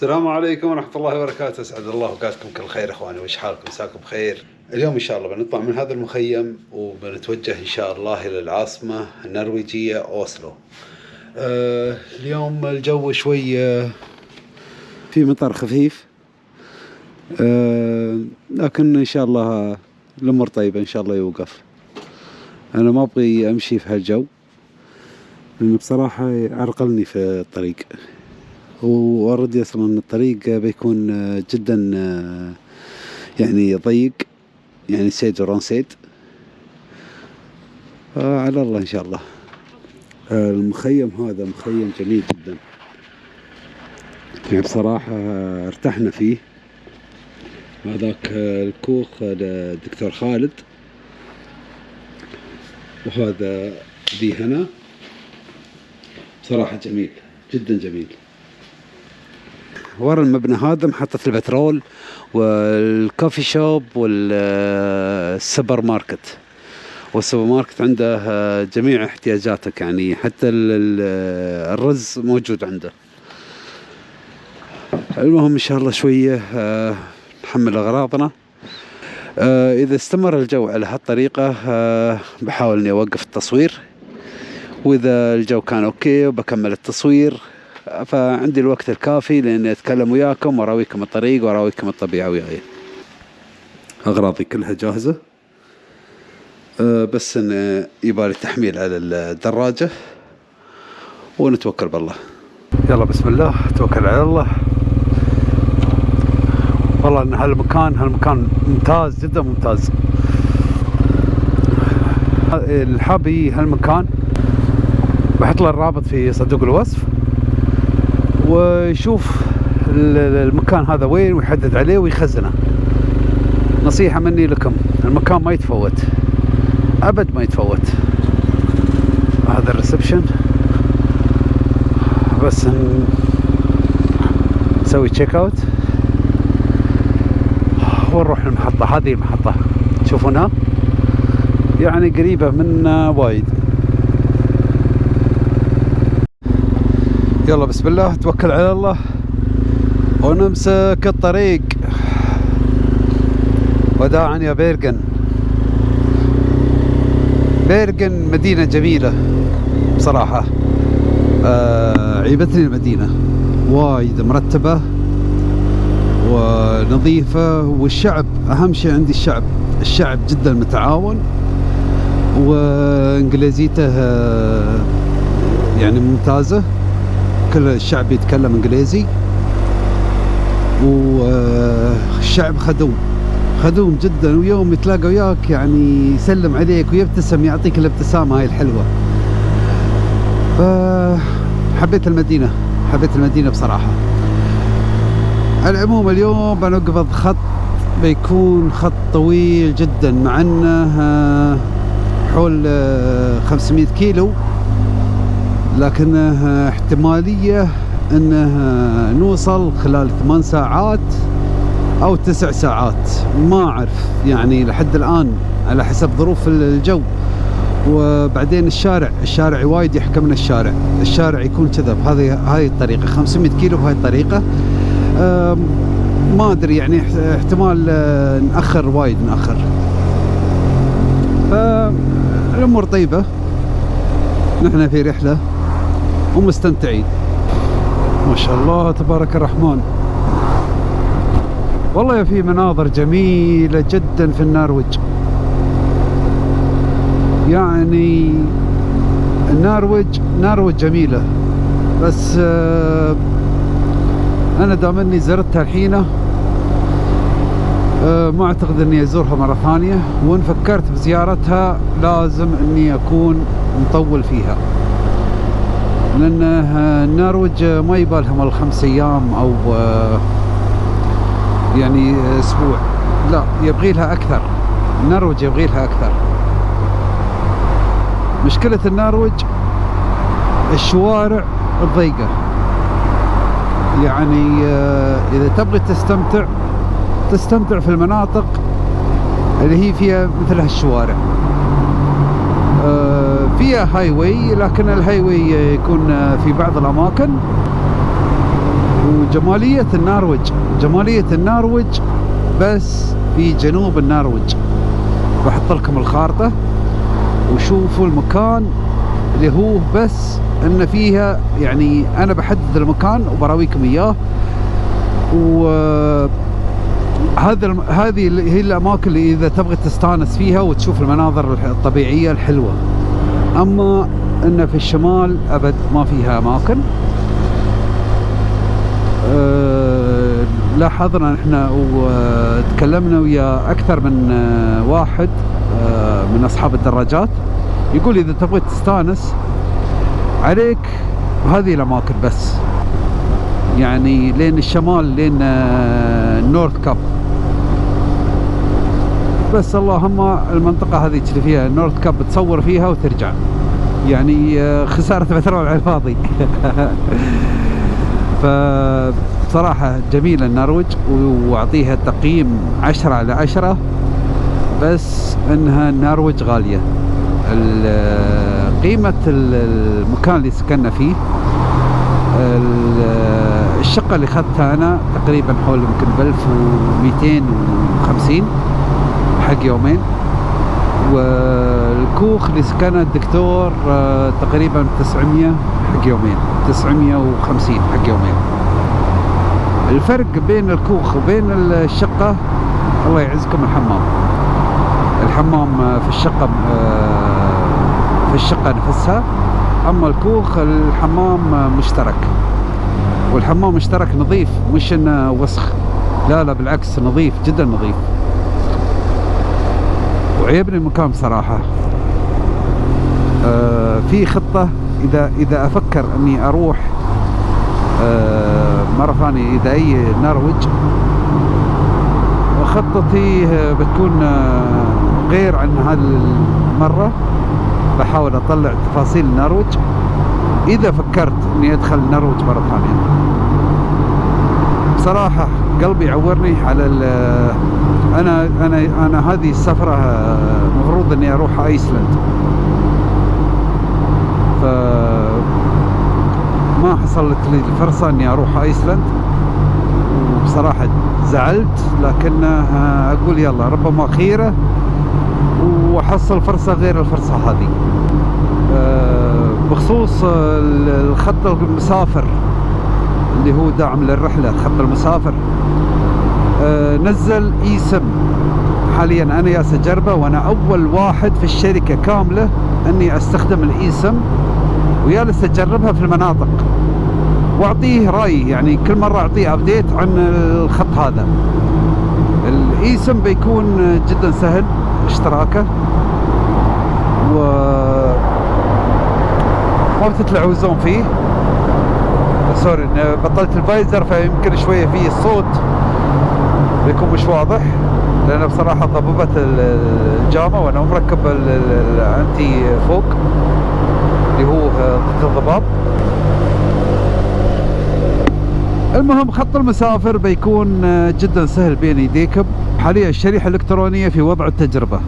السلام عليكم ورحمة الله وبركاته. أسعد الله أوقاتكم كل خير إخواني. وش حالكم؟ مساكم بخير. اليوم إن شاء الله بنطلع من هذا المخيم وبنتوجه إن شاء الله إلى العاصمة النرويجية أوسلو. آه اليوم الجو شوي آه في مطر خفيف. آه لكن إن شاء الله الأمور طيبة إن شاء الله يوقف. أنا ما أبغي أمشي في هالجو لأنه بصراحة عرقلني في الطريق. واوريدي أصلا الطريق بيكون جدا يعني ضيق يعني سيد وران سيد. على الله إن شاء الله. المخيم هذا مخيم جميل جدا. يعني بصراحة ارتحنا فيه. هذاك الكوخ الدكتور خالد. وهذا ذي هنا. بصراحة جميل جدا جميل. ورا المبنى هذا محطة البترول وال coffee shop والسوبر ماركت والسوبر ماركت عنده جميع احتياجاتك يعني حتى الرز موجود عنده. المهم إن شاء الله شوية نحمل أغراضنا. إذا استمر الجو على هالطريقة بحاول إني أوقف التصوير. وإذا الجو كان أوكي وبكمل التصوير. فعندي الوقت الكافي لاني أتكلم وياكم وأراويكم الطريق وأراويكم الطبيعة وياي. أغراضي كلها جاهزة؟ أه بس إن يبالي تحميل على الدراجة ونتوكل بالله. يلا بسم الله. توكل على الله. والله إن هالمكان هالمكان ممتاز جدا ممتاز. الحابي هالمكان بحط له الرابط في صندوق الوصف. ويشوف المكان هذا وين ويحدد عليه ويخزنه. نصيحة مني لكم المكان ما يتفوت. أبد ما يتفوت. هذا الريسبشن. بس نسوي check out ونروح المحطة هذه المحطة. تشوفونها يعني قريبة منا وايد. يلا بسم الله. توكل على الله. ونمسك الطريق. وداعا يا بيرغن. بيرغن مدينة جميلة بصراحة. آه عيبتني المدينة. وايد مرتبة ونظيفة والشعب أهم شيء عندي الشعب. الشعب جدا متعاون. وإنجليزيته يعني ممتازة. كل الشعب يتكلم إنجليزي. والشعب خدوم. خدوم جدا ويوم يتلاقى وياك يعني يسلم عليك ويبتسم يعطيك الابتسامة هاي الحلوة. فحبيت المدينة حبيت المدينة بصراحة. على العموم اليوم بنقبض خط بيكون خط طويل جدا مع إنه حول 500 كيلو. لكنه احتمالية انه نوصل خلال ثمان ساعات أو تسع ساعات. ما أعرف يعني لحد الآن على حسب ظروف الجو. وبعدين الشارع الشارع وايد يحكمنا الشارع. الشارع يكون كذا بهذه هاي الطريقة 500 كيلو بهاي الطريقة. ما أدري يعني احتمال نأخر وايد نأخر. فالامور طيبة. نحن في رحلة. ومستمتعين. ما شاء الله تبارك الرحمن. والله في مناظر جميلة جدا في النرويج يعني النرويج نرويج جميلة. بس أنا دام إني زرتها الحين ما أعتقد إني أزورها مرة ثانية. وإن فكرت بزيارتها لازم إني أكون مطول فيها. لأن النرويج ما يبالهم الخمس أيام أو يعني أسبوع. لا يبغي لها أكثر. النرويج يبغي لها أكثر. مشكلة النرويج الشوارع الضيقة. يعني إذا تبغي تستمتع تستمتع في المناطق اللي هي فيها مثل هالشوارع. فيها highway لكن ال highway يكون في بعض الأماكن. وجمالية النرويج جمالية النرويج بس في جنوب النرويج بحط لكم الخارطة وشوفوا المكان اللي هو بس إن فيها يعني أنا بحدد المكان وبراويكم إياه. و هذا هذه هي الأماكن اللي إذا تبغى تستانس فيها وتشوف المناظر الطبيعية الحلوة. أما إن في الشمال أبد ما فيها أماكن. أه لاحظنا إحنا وتكلمنا ويا أكثر من واحد أه من أصحاب الدراجات. يقول إذا تبغى تستانس عليك هذه الأماكن بس. يعني لين الشمال لين ال North Cape بس اللهم المنطقة هذه اللي فيها ال North Cape تصور فيها وترجع. يعني خسارة بترول على الفاضي فبصراحة جميلة النرويج وأعطيها تقييم عشرة على عشرة. بس إنها النرويج غالية. قيمة المكان اللي سكننا فيه الشقة اللي أخذتها أنا تقريبا حول يمكن ب 1250 حق يومين. والكوخ اللي سكنه الدكتور تقريبا 900 حق يومين. 950 حق يومين. الفرق بين الكوخ وبين الشقة الله يعزكم الحمام. الحمام في الشقة في الشقة نفسها. أما الكوخ الحمام مشترك. والحمام مشترك نظيف مش إنه وسخ. لا لا بالعكس نظيف جدا نظيف. وعيبني المكان بصراحة آه في خطة إذا إذا أفكر أني أروح آه مرة ثانية اذا أي نرويج خطتي بتكون غير عن هذه المرة بحاول أطلع تفاصيل النرويج إذا فكرت إني أدخل النرويج مرة ثانية. بصراحة قلبي يعورني على أنا أنا أنا هذه السفرة مفروض إني أروح ايسلند ف ما حصلت لي الفرصة إني أروح ايسلند وبصراحة زعلت لكن أقول يلا ربما خيرة. وأحصل فرصة غير الفرصة هذه. بخصوص الخط المسافر. اللي هو داعم للرحلة خط المسافر. نزل اي سم حاليا أنا يالس اجربه وأنا أول واحد في الشركة كاملة إني أستخدم الاي سم ويالس اجربها في المناطق. وأعطيه راي يعني كل مرة أعطيه update عن الخط هذا. الاي سم بيكون جدا سهل اشتراكه. و ما بتتلعوزون فيه. sorry بطلت ال visor فيمكن شوية فيه الصوت. بيكون مش واضح لأن بصراحة ضببت الجامه وأنا مركب ال anti-fog اللي هو ضد الضباب. المهم خط المسافر بيكون جدا سهل بين يديكم حاليا الشريحة الإلكترونية في وضع التجربة.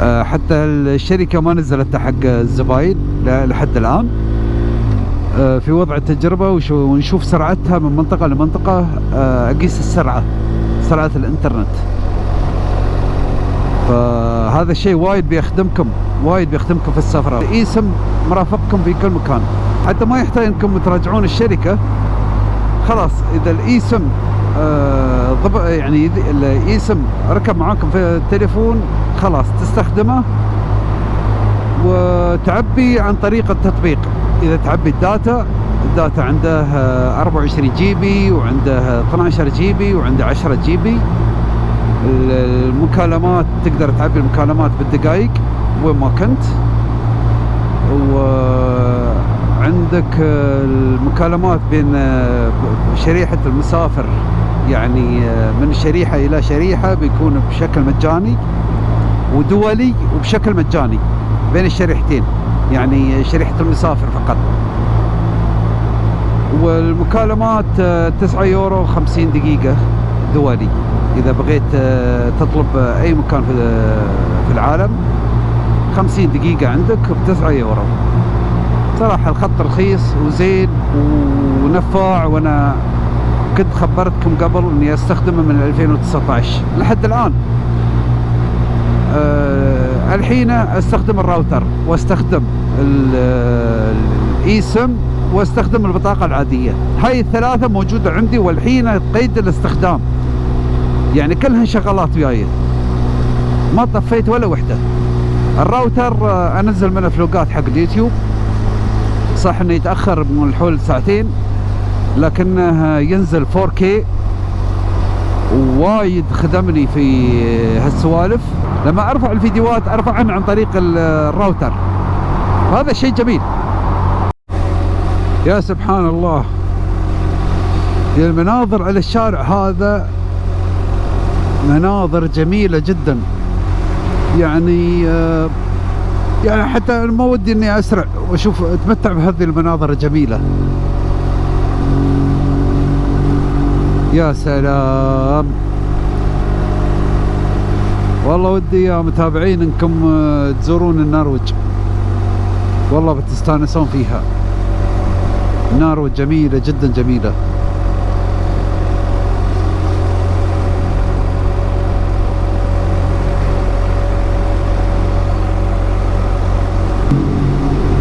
حتى الشركة ما نزلتها حق الزباين لحد الآن. في وضع التجربة ونشوف سرعتها من منطقة لمنطقة أقيس السرعة سرعة الإنترنت. فهذا الشيء وايد بيخدمكم وايد بيخدمكم في السفره إيسم مرافقكم في كل مكان. حتى ما يحتاج إنكم تراجعون الشركة. خلاص إذا الإيسم آه يعني الإيسم ركب معاكم في التليفون خلاص تستخدمه وتعبي عن طريق التطبيق. إذا تعبي ال data ال data عنده 24 GB وعنده 12 GB وعنده 10 GB المكالمات تقدر تعبي المكالمات بالدقائق وين ما كنت. وعندك المكالمات بين شريحة المسافر يعني من شريحة إلى شريحة بيكون بشكل مجاني ودولي وبشكل مجاني. بين الشريحتين يعني شريحة المسافر فقط. والمكالمات 9 يورو 50 دقيقة دولي إذا بغيت تطلب أي مكان في العالم 50 دقيقة عندك ب 9 يورو. صراحة الخط رخيص وزين ونفاع وأنا كنت خبرتكم قبل إني أستخدمه من 2019 لحد الآن. الحين استخدم الراوتر واستخدم الاي سم واستخدم البطاقة العادية. هاي الثلاثة موجودة عندي والحين قيد الاستخدام. يعني كلها شغلات وياي. ما طفيت ولا وحدة. الراوتر آه، أنزل منه فلوقات حق اليوتيوب. صح إنه يتأخر من الحول ساعتين لكنه ينزل 4K ووايد خدمني في هالسوالف. لما أرفع الفيديوهات ارفعهن عن طريق الراوتر. هذا شيء جميل. يا سبحان الله. المناظر على الشارع هذا مناظر جميلة جدا. يعني آه يعني حتى ما ودي إني أسرع وأشوف أتمتع بهذه المناظر الجميلة. يا سلام. والله ودي يا متابعين انكم آه، تزورون النرويج والله بتستانسون فيها. النرويج جميلة جدا جميلة.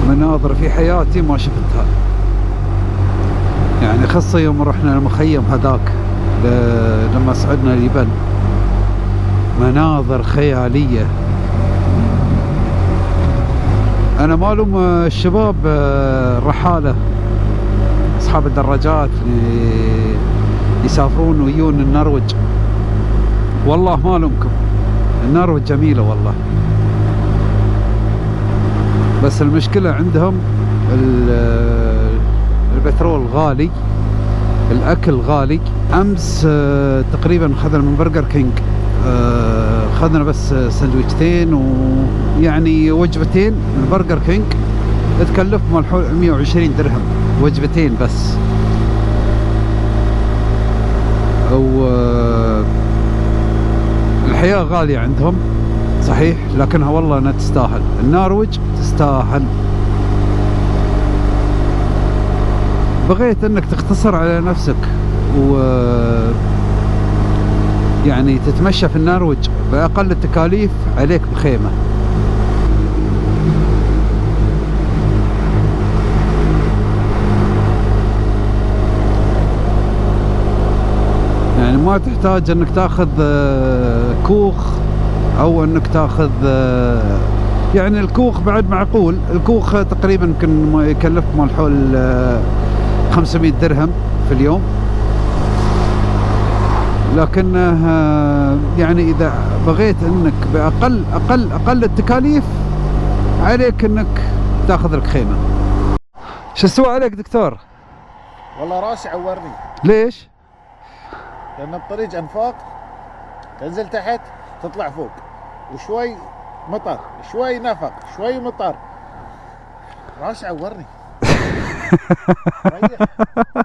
مناظر في حياتي ما شفتها. يعني خاصة يوم رحنا المخيم هذاك. لما صعدنا اليبن مناظر خيالية. أنا مالوم الشباب الرحالة أصحاب الدراجات يسافرون ويجون النرويج. والله ما لومكم النرويج جميلة والله. بس المشكلة عندهم البترول غالي. الأكل غالي. أمس آه، تقريبا خذنا من Burger King. آه، خذنا بس سندويشتين ويعني وجبتين من Burger King. تكلف مال 120 درهم. وجبتين بس. و آه، الحياة غالية عندهم صحيح لكنها والله انها تستاهل. النرويج تستاهل. بغيت إنك تختصر على نفسك. و يعني تتمشى في النرويج بأقل التكاليف عليك بخيمة. يعني ما تحتاج إنك تأخذ آه، كوخ أو إنك تأخذ آه، يعني الكوخ بعد معقول. الكوخ تقريبا يمكن يكلف مال حول 500 آه، درهم في اليوم. لكنه آه، يعني إذا بغيت إنك بأقل أقل أقل التكاليف عليك إنك تأخذ لك خيمة. شو استوى عليك دكتور؟ والله راسي عورني. ليش؟ لأن الطريق أنفاق تنزل تحت تطلع فوق. وشوي مطر شوي نفق شوي مطر. راسي عورني. ريح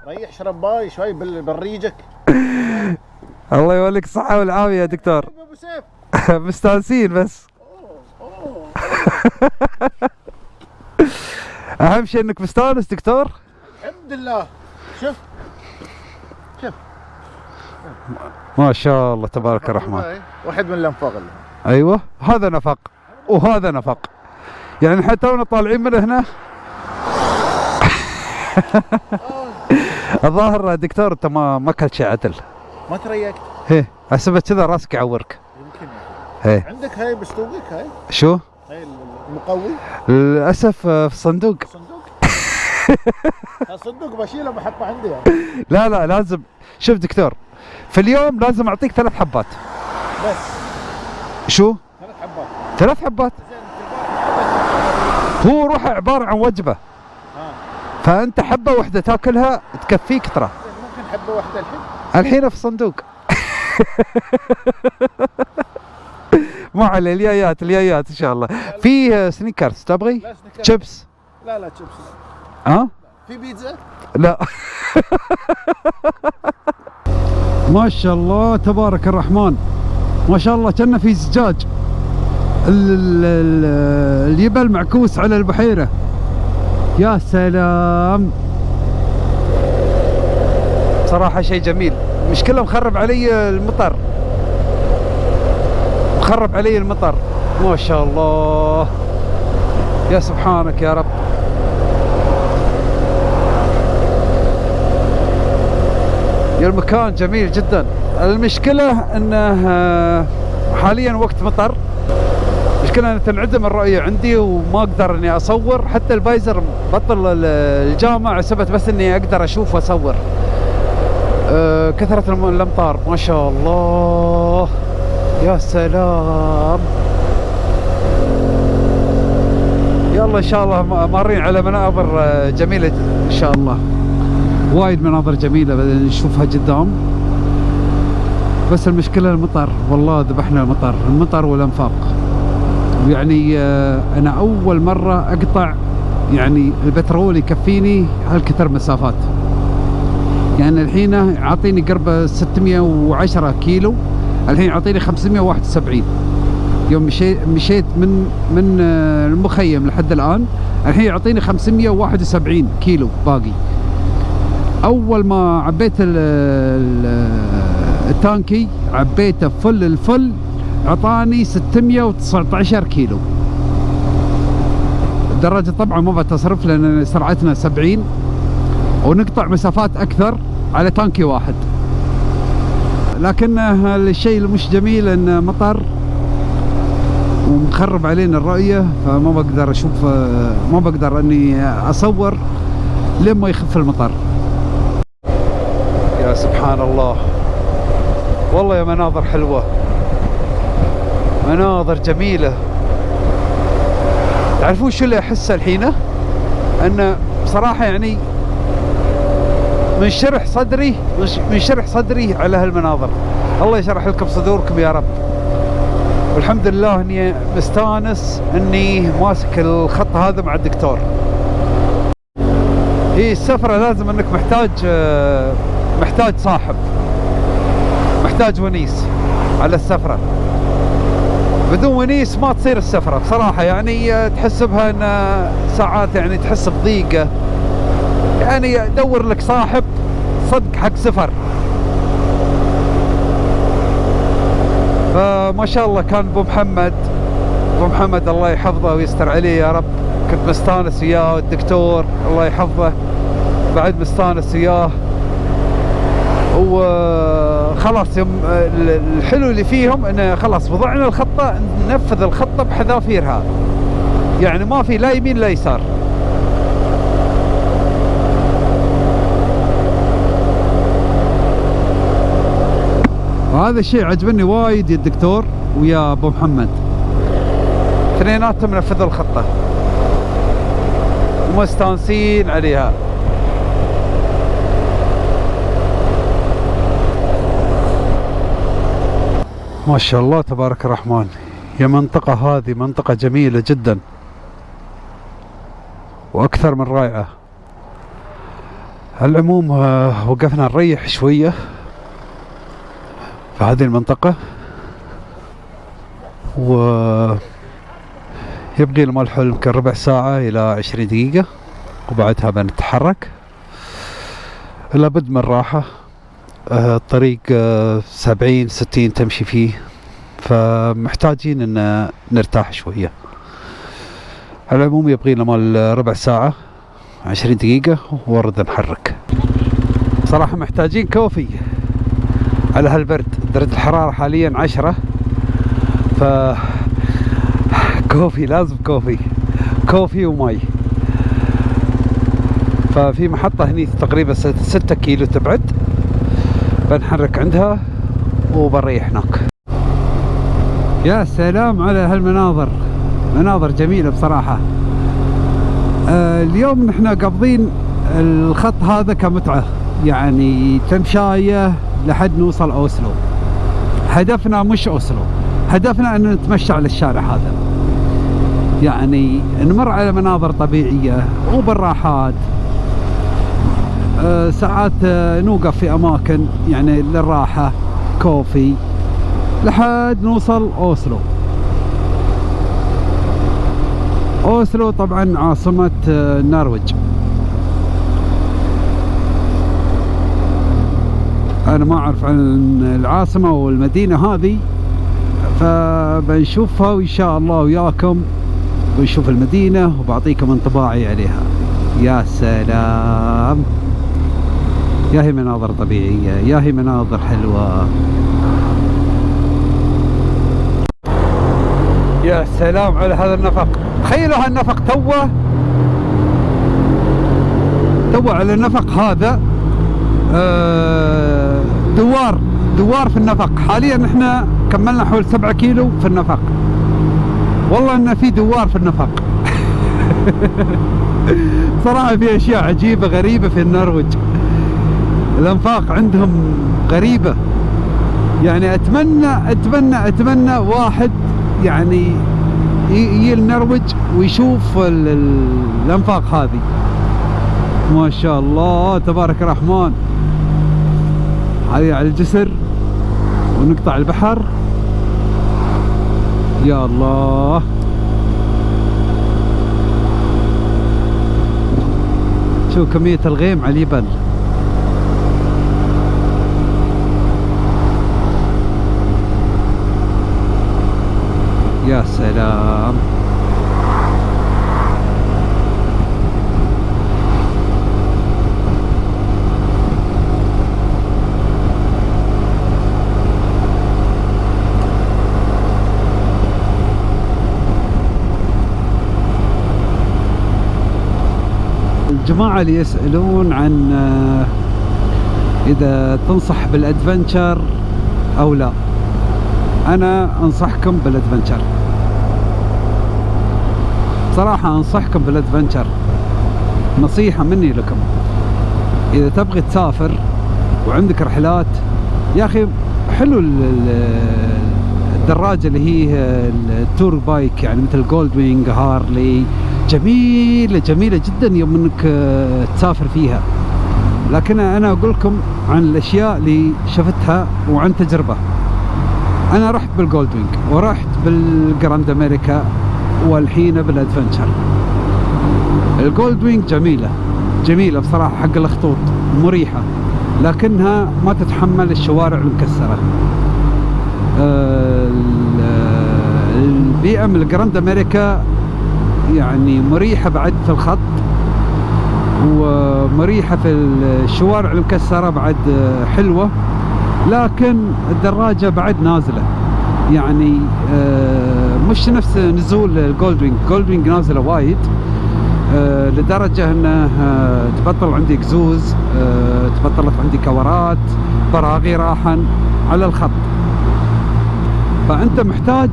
ريح شرباي شوي بالريجك. الله يوليك الصحة والعافية يا دكتور. مستانسين بس. أهم شيء إنك مستانس دكتور. الحمد لله. شوف. شوف. ما شاء الله تبارك الرحمن. واحد من الأنفاق اللي. أيوه هذا نفق. وهذا نفق. يعني حتى تونا طالعين من هنا. الظاهر دكتور أنت ما ما أكلت شيء عدل. ما تريقت إيه احسبه كذا راسك يعورك. يمكن إيه عندك هاي بصندوقك هاي؟ شو؟ هاي المقوي. للأسف آه، في الصندوق صندوق؟ الصندوق بشيله بحطه عندي يعني. لا لا لازم. شوف دكتور في اليوم لازم أعطيك ثلاث حبات. بس. شو؟ ثلاث حبات. ثلاث حبات. هو روحه عبارة عن وجبة. ها. فأنت حبة واحدة تاكلها تكفيك ترى. ممكن حبة واحدة الحين؟ الحين في الصندوق مو على اليايات اليايات إن شاء الله. في سنيكرز تبغي؟ شيبس لا لا شيبس ها؟ في بيتزا؟ لا. ما شاء الله تبارك الرحمن. ما شاء الله كنا في زجاج. ال- ال- ال- اليبل معكوس على البحيرة. يا سلام. صراحة شيء جميل. مشكلة مخرب علي المطر. مخرب علي المطر. ما شاء الله. يا سبحانك يا رب. يا المكان جميل جدا. المشكلة إنه آه، حاليا وقت مطر. مشكلة ان تنعدم الرؤية عندي وما أقدر إني أصور. حتى الفايزر بطل ال- الجامع سبت بس إني أقدر أشوف وأصور. آه، كثرة الأمطار. ما شاء الله. يا سلام. يلا إن شاء الله مارين على مناظر آه، جميلة إن شاء الله. وايد مناظر جميلة نشوفها قدام. بس المشكلة المطر. والله ذبحنا المطر. المطر والأنفاق. يعني آه، أنا أول مرة أقطع يعني البترول يكفيني هالكثر مسافات. يعني الحين عاطيني قرب 610 كيلو الحين عاطيني 571 يوم مشيت مشيت من من المخيم لحد الآن الحين يعطيني 571 كيلو باقي. أول ما عبيت ال ال التانكي عبيته فل الفل أعطاني 619 كيلو. الدراجة طبعا ما بتصرف لأن سرعتنا 70 ونقطع مسافات أكثر على تانكي واحد. لكن الشيء المش جميل إن مطر ومخرب علينا الرؤية فما بقدر أشوف ما بقدر إني أصور لما يخف المطر. يا سبحان الله. والله يا مناظر حلوة. مناظر جميلة. تعرفون شو اللي أحسه الحين؟ إن بصراحة يعني منشرح صدري منشرح صدري على هالمناظر. الله يشرح لكم صدوركم يا رب. والحمد لله إني مستانس إني ماسك الخط هذا مع الدكتور. هي السفرة لازم إنك محتاج محتاج صاحب. محتاج ونيس على السفرة. بدون ونيس ما تصير السفرة. بصراحة يعني تحس بها إن ساعات يعني تحس بضيقة. يعني دور لك صاحب صدق حق سفر فما شاء الله كان أبو محمد أبو محمد الله يحفظه ويستر عليه يا رب. كنت مستانس وياه والدكتور الله يحفظه. بعد مستانس وياه. وخلاص يوم الحلو اللي فيهم إنه خلاص وضعنا الخطة ننفذ الخطة بحذافيرها. يعني ما في لا يمين لا يسار. وهذا الشيء عجبني وايد يا الدكتور ويا أبو محمد. اثنيناتهم نفذوا الخطة. ومستانسين عليها. ما شاء الله تبارك الرحمن. يا منطقة هذه منطقة جميلة جدا. وأكثر من رائعة. على العموم آه، وقفنا نريح شوية. في هذه المنطقة و لنا الحلم يمكن ربع ساعة إلى عشرين دقيقة وبعدها بنتحرك. لابد من راحة. آه، الطريق آه، سبعين ستين تمشي فيه فمحتاجين إن نرتاح شوية. على العموم يبغي لنا مال ربع ساعة عشرين دقيقة ورد نحرك. صراحة محتاجين coffee على هالبرد. درجة الحرارة حاليا عشرة. ف coffee لازم coffee. coffee ومي ففي محطة هني تقريبا ست- ستة كيلو تبعد. بنحرك عندها وبنريح هناك. يا سلام على هالمناظر. مناظر جميلة بصراحة. آه اليوم نحن قابضين الخط هذا كمتعة. يعني تمشاية لحد نوصل أوسلو. هدفنا مش أوسلو هدفنا أن نتمشى على الشارع هذا. يعني نمر على مناظر طبيعية وبالراحات آه، ساعات آه، نوقف في أماكن يعني للراحة كوفي لحد نوصل أوسلو. أوسلو طبعا عاصمة آه، النرويج أنا ما أعرف عن العاصمة والمدينة هذه فبنشوفها وإن شاء الله وياكم. ونشوف المدينة وبعطيكم انطباعي عليها. يا سلام. يا هي مناظر طبيعية يا هي مناظر حلوة. يا سلام على هذا النفق. تخيلوا هالنفق توه. توه على النفق هذا. آه، دوار دوار في النفق. حاليا إحنا كملنا حول سبعة كيلو في النفق. والله إن في دوار في النفق. صراحة في أشياء عجيبة غريبة في النرويج. الأنفاق عندهم غريبة. يعني أتمنى أتمنى أتمنى واحد يعني يجي النرويج ويشوف ال- ال- الأنفاق هذه. ما شاء الله تبارك الرحمن. هذه على الجسر ونقطع البحر. يا الله. شوف كمية الغيم على الجبل يا سلام. الجماعة اللي يسألون عن آه، إذا تنصح بالأدفنشر أو لا. أنا أنصحكم بال adventure. صراحة أنصحكم بال adventure. نصيحة مني لكم. إذا تبغي تسافر وعندك رحلات يا أخي حلو ال- ال- الدراجة اللي هي ال tour bike يعني مثل Gold Wing Harley جميلة جميلة جدا يوم إنك آه، تسافر فيها. لكن أنا أقول لكم عن الأشياء اللي شفتها وعن تجربة. أنا رحت بال Gold Wing ورحت بال Grand America والحين بال adventure ال Gold Wing جميلة جميلة بصراحة حق الخطوط مريحة لكنها ما تتحمل الشوارع المكسرة. آه، ال- ال BM ال Grand America يعني مريحة بعد في الخط ومريحة في الشوارع المكسرة بعد حلوة لكن الدراجة بعد نازلة. يعني آه، مش نفس نزول ال Gold Wing Gold Wing نازلة وايد آه، لدرجة انه آه، تبطل عندي اكزوز تبطلت عندي كورات براغي راحا على الخط. فأنت محتاج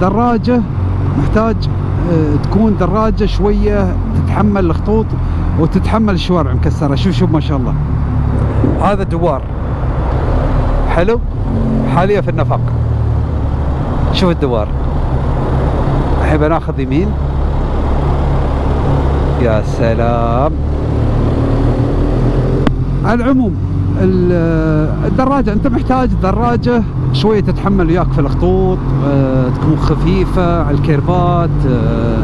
دراجة محتاج تكون دراجة شوية تتحمل الخطوط وتتحمل الشوارع مكسرة. شوف شوف ما شاء الله. هذا دوار. حلو؟ حاليا في النفق. شوف الدوار. الحين بناخذ يمين. يا سلام. على العموم ال- الدراجة أنت محتاج دراجة شوية تتحمل وياك في الخطوط آه، تكون خفيفة على الكيرفات آه،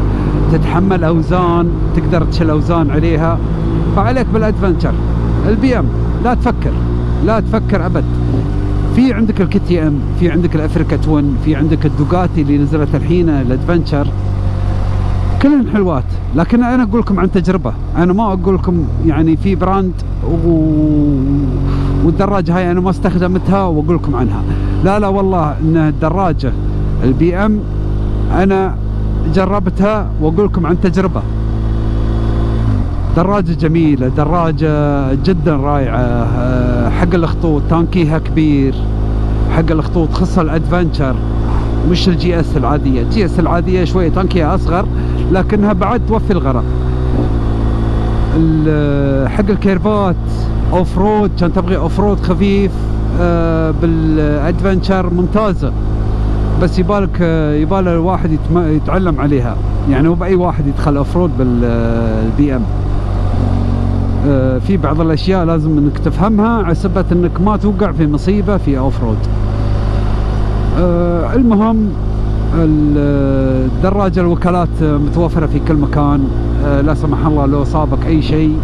تتحمل أوزان تقدر تشيل أوزان عليها. فعليك بال adventure. ال BM. لا تفكر. لا تفكر أبد. في عندك ال KTM في عندك ال Africa Twin في عندك ال Ducati اللي نزلت الحين ال adventure كلهن حلوات. لكن أنا أقول لكم عن تجربة. أنا ما أقول لكم يعني في brand و... والدراجة هاي أنا ما استخدمتها وأقول لكم عنها. لا لا والله إن الدراجة ال BM أنا جربتها وأقول لكم عن تجربة. دراجة جميلة دراجة جدا رائعة آه، حق الخطوط تانكيها كبير حق الخطوط خصها ال adventure مش ال GS العادية. ال GS العادية شوية تانكيها أصغر لكنها بعد توفي الغرض. ال- حق الكيرفات off-road كان تبغي off-road خفيف آه، بال adventure ممتازة. بس يبالك آه، يبال الواحد يتعلم عليها. يعني مو بأي واحد يدخل off-road بال BM. آه، في بعض الأشياء لازم إنك تفهمها على إنك ما توقع في مصيبة في off-road المهم الدراجة الوكالات متوفرة في كل مكان. آه، لا سمح الله لو صابك أي شيء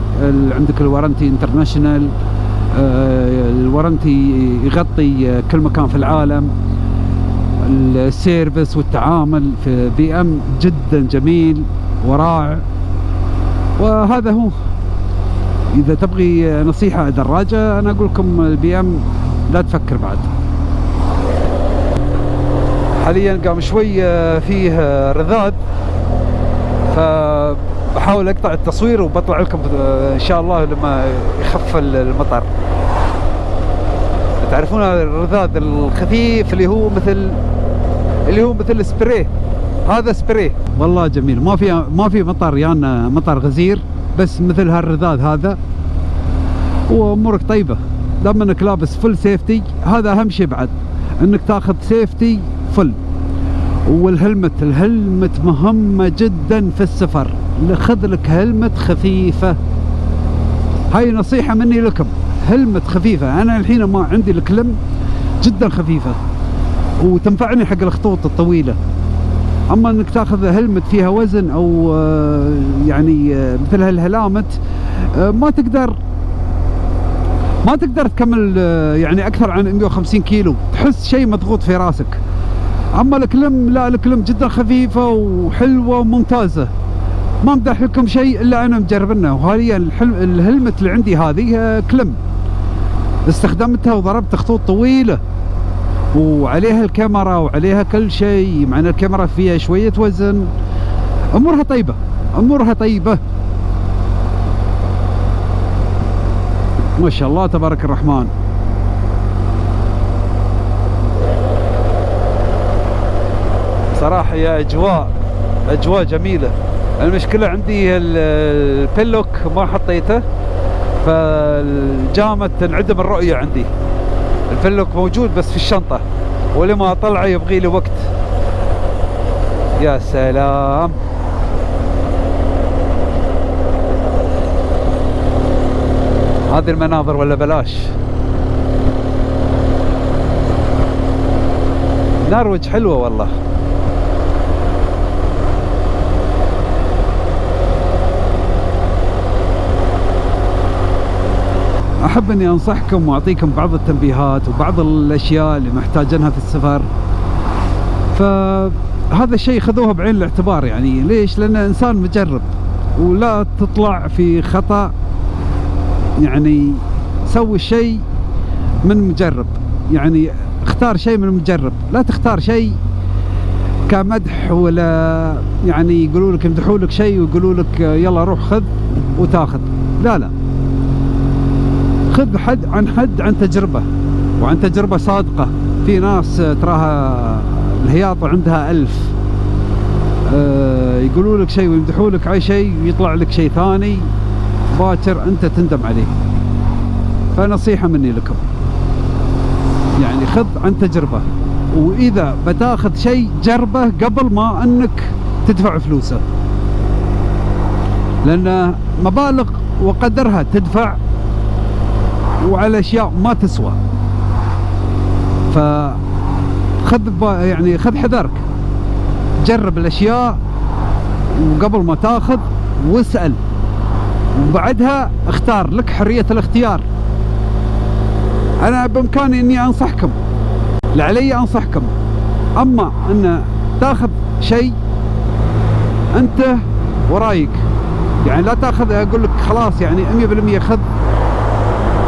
عندك ال warranty international آه، ال warranty يغطي كل مكان في العالم. ال service والتعامل في BM جدا جميل ورائع. وهذا هو. إذا تبغي نصيحة دراجه أنا أقول لكم ال BM لا تفكر بعد. حاليا قام شوي آه، فيه آه، رذاذ. فبحاول أقطع التصوير وبطلع لكم آه، إن شاء الله لما يخف المطر. تعرفون الرذاذ الخفيف اللي هو مثل اللي هو مثل سبراي هذا سبراي والله جميل. ما في ما في مطر يانا مطر غزير بس مثل هالرذاذ هذا. وأمورك طيبة. دام إنك لابس فل سيفتي هذا أهم شيء بعد. إنك تاخذ سيفتي فل والهلمت الهلمت مهمة جدا في السفر. خذ لك هلمت خفيفة. هاي نصيحة مني لكم. هلمت خفيفة. أنا الحين ما عندي الكلم جدا خفيفة. وتنفعني حق الخطوط الطويلة. أما أنك تأخذ هلمت فيها وزن أو آه، يعني آه، مثل هالهلامت آه، ما تقدر. ما تقدر تكمل يعني أكثر عن 150 كيلو. تحس شيء مضغوط في راسك. أما الكلم لا الكلم جدا خفيفة وحلوة وممتازة. ما امدح لكم شيء إلا أنا مجربنه وحاليا. الهلمت اللي عندي هذه آه، كلم. استخدمتها وضربت خطوط طويلة. وعليها الكاميرا وعليها كل شيء مع ان الكاميرا فيها شوية وزن. أمورها طيبة أمورها طيبة. ما شاء الله تبارك الرحمن. صراحة يا أجواء أجواء جميلة. المشكلة عندي ال- ال Pinlock ما حطيته فالجامة تنعدم الرؤية عندي. ال Pinlock موجود بس في الشنطة ولما أطلعه يبغي لي وقت. يا سلام. هذه المناظر ولا بلاش؟ نرويج حلوة والله. أحب أني أنصحكم وأعطيكم بعض التنبيهات وبعض الأشياء اللي محتاجينها في السفر. فهذا الشيء خذوه بعين الاعتبار يعني. ليش؟ لأن إنسان مجرب ولا تطلع في خطأ. يعني سوي الشيء من مجرب. يعني اختار شيء من مجرب. لا تختار شيء كمدح ولا يعني يقولوا لك يمدحوا لك شيء ويقولوا لك يلا روح خذ وتاخذ. لا لا. خذ حد عن حد عن تجربة وعن تجربة صادقة. في ناس تراها الهياط عندها ألف. آه، يقولوا لك شيء ويمدحوا لك على شيء ويطلع لك شيء ثاني. باكر أنت تندم عليه. فنصيحة مني لكم. يعني خذ عن تجربة. وإذا بتاخذ شيء جربه قبل ما أنك تدفع فلوسه. لأن مبالغ وقدرها تدفع وعلى أشياء ما تسوى. فخذ يعني خذ حذرك. جرب الأشياء وقبل ما تاخذ واسأل. وبعدها اختار لك حرية الاختيار. أنا بإمكاني إني أنصحكم. لعلي أنصحكم. أما أن تاخذ شيء أنت ورأيك. يعني لا تاخذ أقول لك خلاص يعني 100% خذ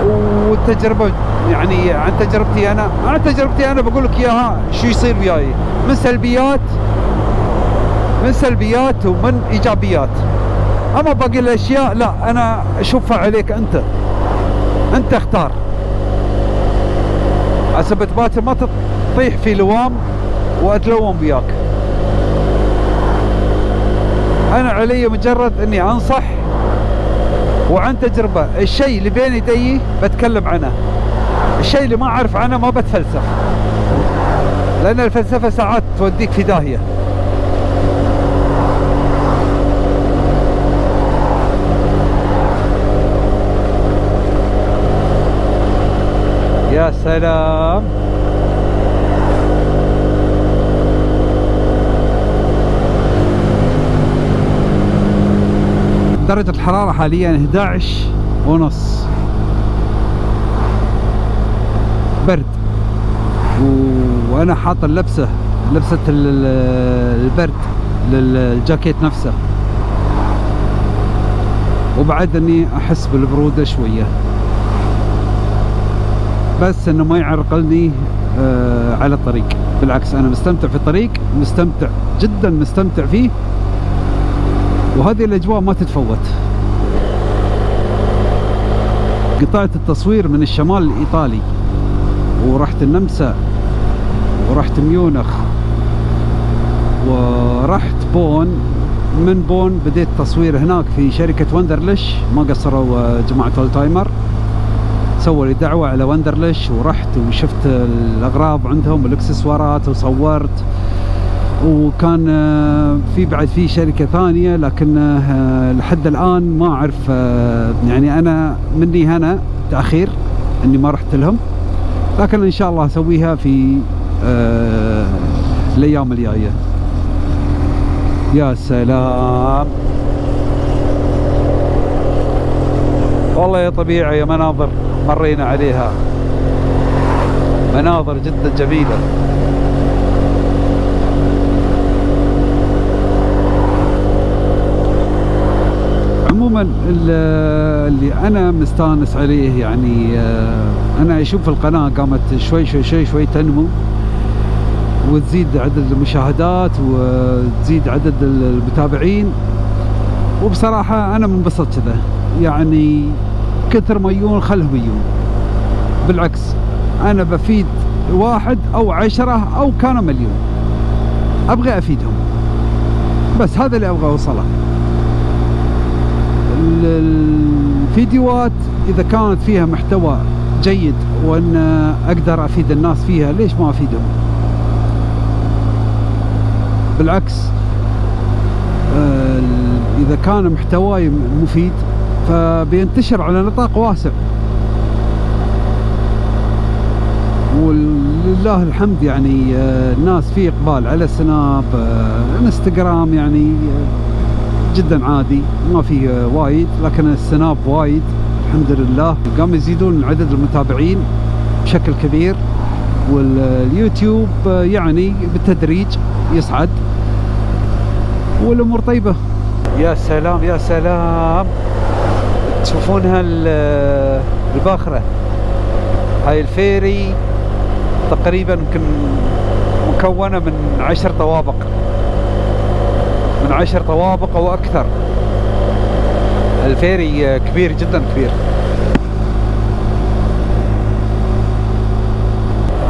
والتجربه يعني عن تجربتي أنا عن تجربتي أنا بقول لك إياها شو يصير وياي. من سلبيات من سلبيات ومن إيجابيات. أما باقي الأشياء لا أنا أشوفها عليك أنت. أنت اختار. عسى باكر ما تطيح في لوام وأتلوم وياك. أنا علي مجرد إني أنصح وعن تجربة. الشيء اللي بين يدي بتكلم عنه. الشيء اللي ما أعرف عنه ما بتفلسف. لأن الفلسفة ساعات توديك في داهية. يا سلام. درجة الحرارة حاليا 11 ونص. برد. وأنا حاط اللبسة لبسة ال- ال- البرد للجاكيت نفسه. وبعد إني أحس بالبرودة شوية. بس إنه ما يعرقلني آه على الطريق. بالعكس أنا مستمتع في الطريق مستمتع جدا مستمتع فيه. وهذه الأجواء ما تتفوت. قطعت التصوير من الشمال الإيطالي ورحت النمسا ورحت ميونخ ورحت بون. من بون بديت تصوير هناك في شركة Wunderlich ما قصروا آه، جماعة old timer سووا لي دعوة على Wunderlich ورحت وشفت الأغراض عندهم والإكسسوارات وصورت. وكان آه، في بعد في شركة ثانية لكن آه، لحد الآن ما أعرف آه، يعني أنا مني هنا تأخير إني ما رحت لهم لكن إن شاء الله أسويها في الأيام الجاية. يا سلام. والله يا طبيعة يا مناظر مرينا عليها. مناظر جدا جميلة. عموما ال- اللي أنا مستانس عليه يعني آه، أنا أشوف القناة قامت شوي شوي شوي شوي تنمو وتزيد عدد المشاهدات وتزيد عدد المتابعين. وبصراحة أنا منبسط كذا. يعني كثر ما يجون خلهم يجون. بالعكس أنا بفيد واحد أو عشرة أو كانوا مليون. أبغى أفيدهم. بس هذا اللي أبغى أوصله. ال- الفيديوهات إذا كانت فيها محتوى جيد وأن أقدر أفيد الناس فيها ليش ما أفيدهم؟ بالعكس إذا كان محتواي مفيد فبينتشر على نطاق واسع. ولله الحمد يعني آه، الناس في إقبال على سناب آه، انستغرام يعني آه، جدا عادي ما فيه آه، وايد لكن ال Snap وايد الحمد لله. قام يزيدون عدد المتابعين بشكل كبير واليوتيوب آه، يعني بالتدريج يصعد والأمور طيبة. يا سلام يا سلام. تشوفونها ال- الباخرة؟ هاي ال ferry تقريبا يمكن مكونة من عشر طوابق. من عشر طوابق أو أكثر. الفيري كبير جدا كبير.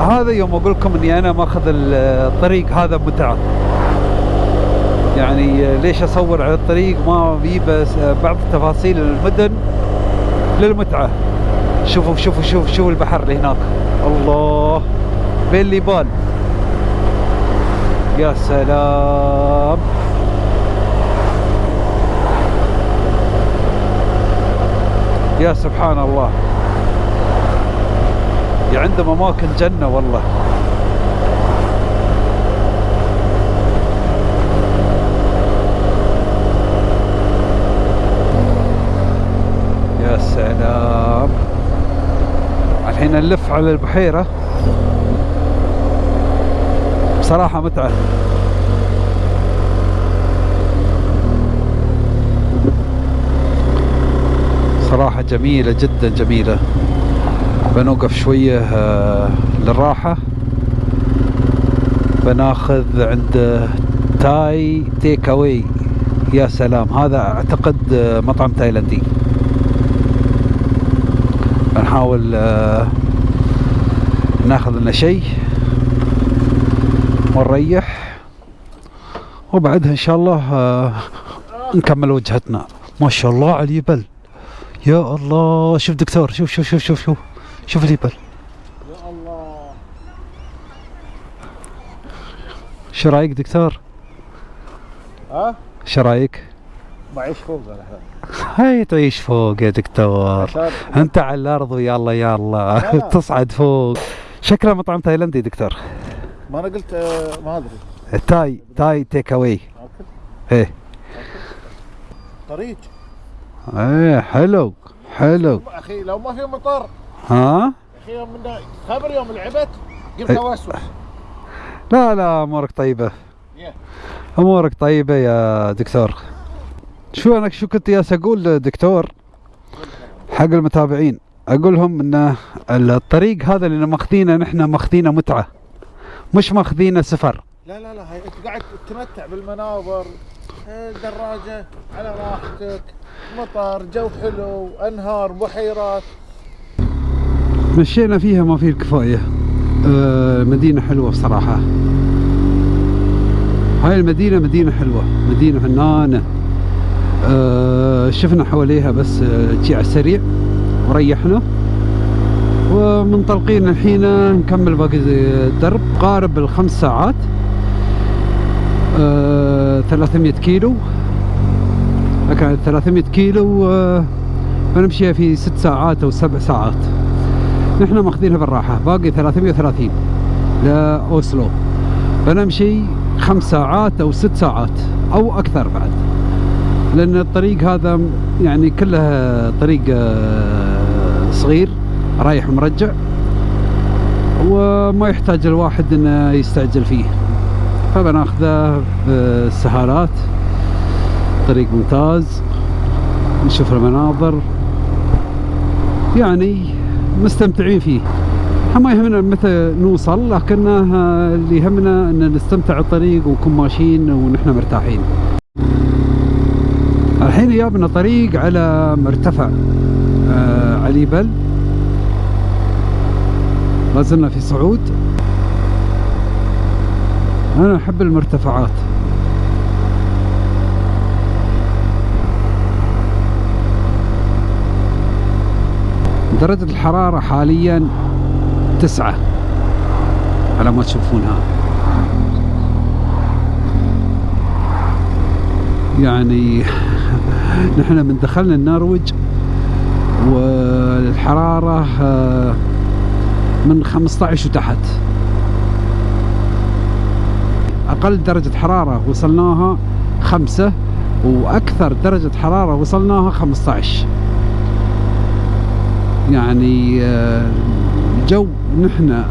هذا يوم أقول لكم إني أنا ماخذ الطريق هذا متعة. يعني ليش أصور على الطريق؟ ما بي بس بعض تفاصيل المدن للمتعة. شوفوا شوفوا شوفوا شوفوا البحر اللي هناك. الله بين ليبال يا سلام. يا سبحان الله يا عندهم اماكن جنه والله. يا سلام. الحين نلف على البحيرة. بصراحة متعة. صراحة جميلة جدا جميلة. بنوقف شوية آه، للراحة. بناخذ عند Thai take away يا سلام هذا أعتقد آه، مطعم تايلاندي. بنحاول آه، ناخذ لنا شيء ونريح. وبعدها إن شاء الله نكمل وجهتنا. ما شاء الله على الجبل يا الله شوف دكتور شوف شوف شوف شوف شوف شوف الجبل يا الله شو رأيك دكتور؟ ها؟ شو رأيك؟ بعيش فوق أنا. هاي تعيش فوق يا دكتور. أنت على الأرض ويا الله يا الله. تصعد فوق. شكله مطعم تايلندي دكتور. ما أنا قلت آه، ما أدري. Thai Thai take away إيه. طريق إيه حلو حلو. أخي لو ما في مطر. ها؟ أخي يوم خبر يوم لعبت إيه. اوسوس لا لا أمورك طيبة. أمورك طيبة يا دكتور. شو أنا شو كنت ياس أقول دكتور حق المتابعين. أقول لهم إن الطريق هذا اللي ماخذينه نحن ماخذينه متعة. مش ماخذينه سفر. لا لا لا هاي أنت قاعد تتمتع بالمناظر الدراجة على راحتك. مطر جو حلو أنهار بحيرات. مشينا فيها ما فيه الكفاية. آه مدينة حلوة بصراحة. هاي المدينة مدينة حلوة مدينة فنانة. آه شفنا حواليها بس آه، شي على السريع. وريحنا. ومنطلقين الحين نكمل باقي الدرب قارب الخمس ساعات. آه 300 كيلو. كانت 300 كيلو آه بنمشيها في ست ساعات أو سبع ساعات. نحن ماخذينها بالراحة باقي 330 لأوسلو. بنمشي خمس ساعات أو ست ساعات أو أكثر بعد. لأن الطريق هذا يعني كله طريق آه، صغير رايح ومرجع وما يحتاج الواحد إنه يستعجل فيه. فبناخذه بالسهالات طريق ممتاز نشوف المناظر. يعني مستمتعين فيه. ما يهمنا متى نوصل لكنه اللي يهمنا إن نستمتع الطريق ونكون ماشيين ونحن مرتاحين. الحين جابنا طريق على مرتفع آه عليبل ما زلنا في صعود. أنا أحب المرتفعات. درجة الحرارة حاليا تسعة. على ما تشوفونها. يعني نحن من دخلنا النرويج والحرارة آه، من 15 وتحت أقل درجة حرارة وصلناها خمسة وأكثر درجة حرارة وصلناها 15 يعني آه، الجو نحن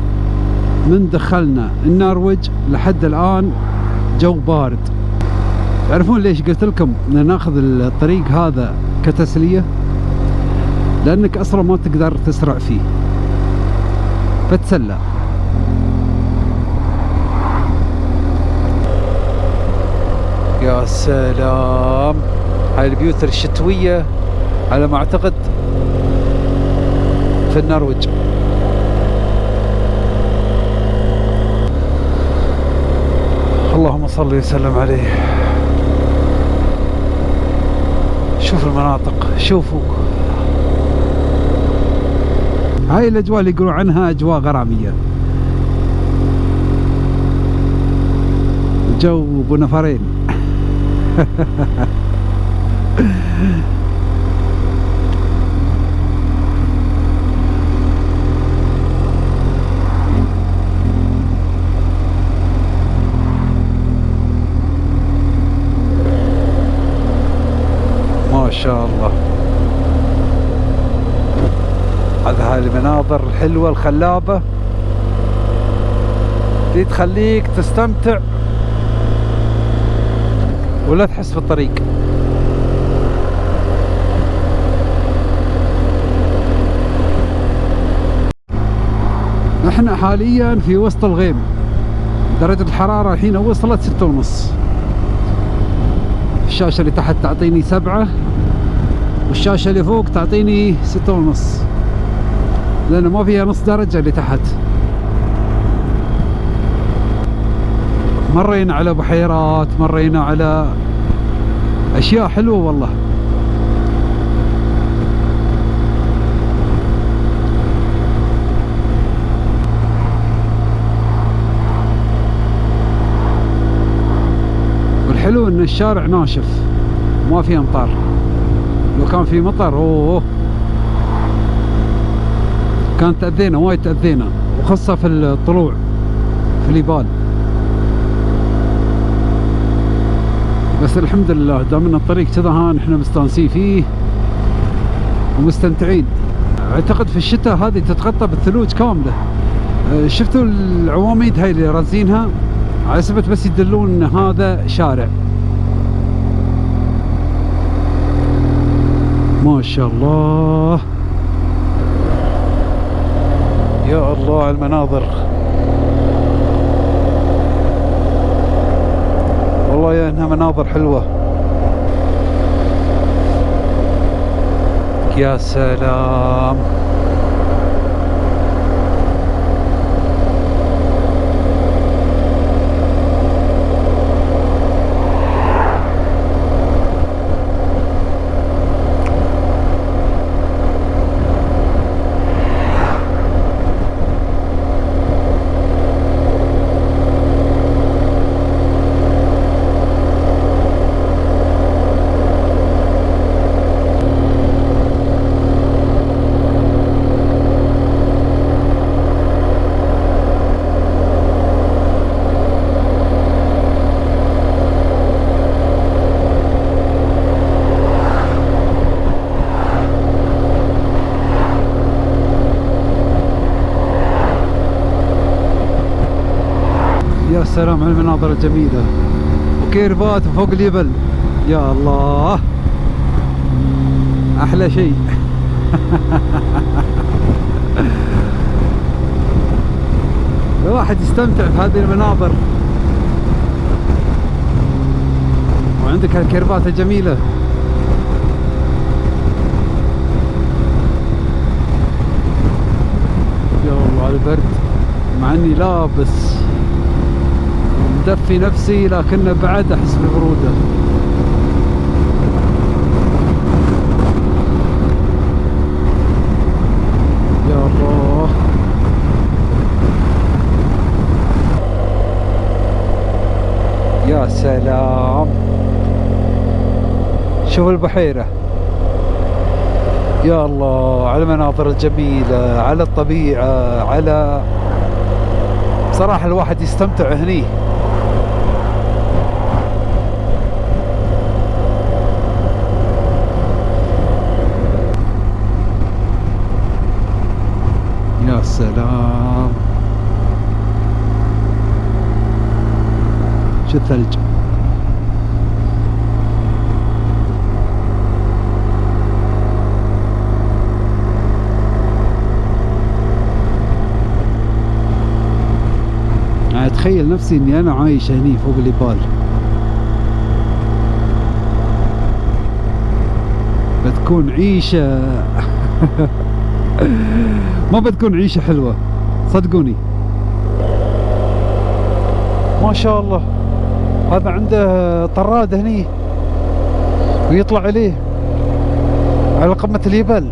من دخلنا النرويج لحد الآن جو بارد. تعرفون ليش قلت لكم ناخذ الطريق هذا كتسلية؟ لأنك أصلا ما تقدر تسرع فيه. فتسلى يا سلام. هاي البيوت الشتوية على ما أعتقد في النرويج اللهم صل وسلم عليه شوف المناطق شوفوا هاي الاجواء اللي يقولوا عنها اجواء غراميه جو ابو نفرين ما شاء الله هذا هاي المناظر الحلوة الخلابة. دي تخليك تستمتع ولا تحس بالطريق نحن حاليا في وسط الغيم. درجة الحرارة الحين وصلت ستة ونص. الشاشة اللي تحت تعطيني سبعة والشاشة اللي فوق تعطيني ستة ونص. لأنه ما فيها نص درجة اللي تحت. مرينا على بحيرات مرينا على أشياء حلوة والله. والحلو إن الشارع ناشف ما في أمطار. لو كان في مطر أوه. كانت تأذينا وايد تأذينا وخاصة في الطلوع في اليبال بس الحمد لله دام إن الطريق كذا هان إحنا مستانسين فيه ومستمتعين. أعتقد في الشتاء هذه تتغطى بالثلوج كاملة. آه، شفتوا العواميد هاي اللي رازينها؟ على سبت بس يدلون إن هذا شارع. ما شاء الله. يا الله المناظر. والله يا إنها مناظر حلوة. يا سلام. يا سلام على المناظر الجميلة. وكيرفات فوق الجبل يا الله. أحلى شيء. الواحد يستمتع في هذه المناظر. وعندك هالكيرفات الجميلة يا الله على البرد. مع إني لابس مدفي نفسي لكن بعد أحس بالبروده يا الله. يا سلام. شوف البحيرة. يا الله على المناظر الجميلة على الطبيعة على بصراحة الواحد يستمتع هني. يا سلام شو الثلج؟ يعني اتخيل نفسي إني أنا عايش هني فوق الجبال. بتكون عيشة. ما بتكون عيشة حلوة. صدقوني. ما شاء الله. هذا عنده طراد هني. ويطلع عليه. على قمة الجبل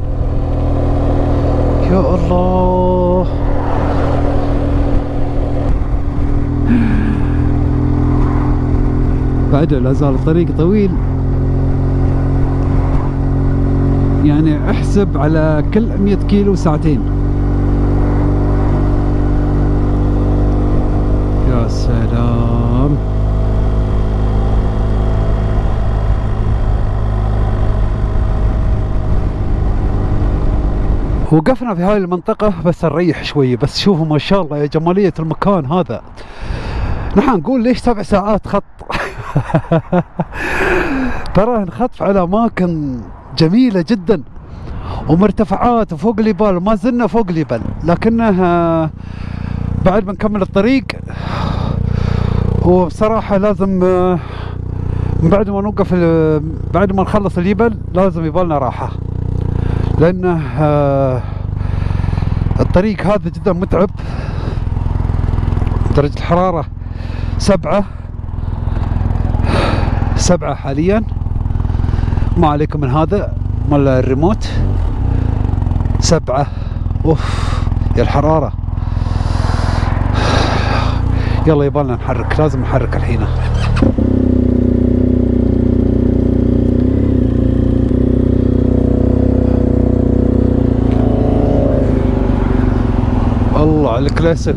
يا الله. بعد لا زال الطريق طويل. يعني احسب على كل 100 كيلو ساعتين. يا سلام. وقفنا في هاي المنطقة بس نريح شوية بس شوفوا ما شاء الله يا جمالية المكان هذا. نحن نقول ليش سبع ساعات خط؟ ترى نخطف على أماكن جميلة جدا. ومرتفعات وفوق الجبال ما زلنا فوق الجبل لكنه آه، بعد ما نكمل الطريق وبصراحة لازم بعد ما نوقف بعد ما نخلص الجبل لازم يبالنا راحة. لأنه الطريق هذا جدا متعب. درجة الحرارة سبعة سبعة حاليا. ما عليكم من هذا مال الريموت. سبعة. أوف يا الحرارة. يلا يبالنا نحرك لازم نحرك الحين. الله على الكلاسيك.